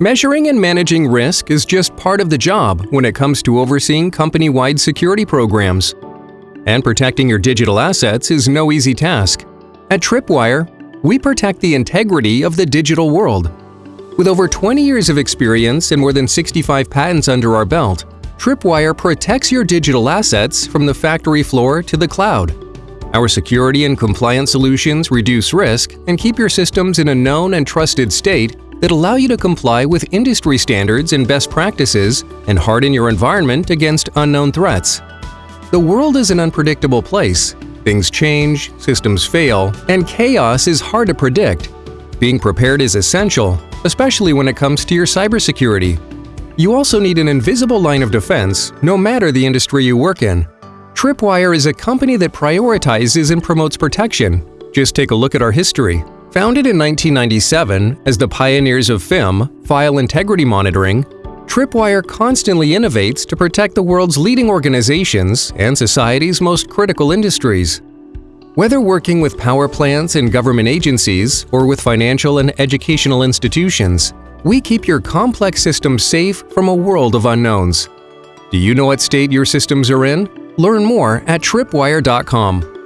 Measuring and managing risk is just part of the job when it comes to overseeing company-wide security programs. And protecting your digital assets is no easy task. At Tripwire, we protect the integrity of the digital world. With over 20 years of experience and more than 65 patents under our belt, Tripwire protects your digital assets from the factory floor to the cloud. Our security and compliance solutions reduce risk and keep your systems in a known and trusted state that allow you to comply with industry standards and best practices and harden your environment against unknown threats. The world is an unpredictable place. Things change, systems fail, and chaos is hard to predict. Being prepared is essential, especially when it comes to your cybersecurity. You also need an invisible line of defense, no matter the industry you work in. Tripwire is a company that prioritizes and promotes protection. Just take a look at our history. Founded in 1997 as the pioneers of FIM, File Integrity Monitoring, Tripwire constantly innovates to protect the world's leading organizations and society's most critical industries. Whether working with power plants and government agencies or with financial and educational institutions, we keep your complex systems safe from a world of unknowns. Do you know what state your systems are in? Learn more at tripwire.com.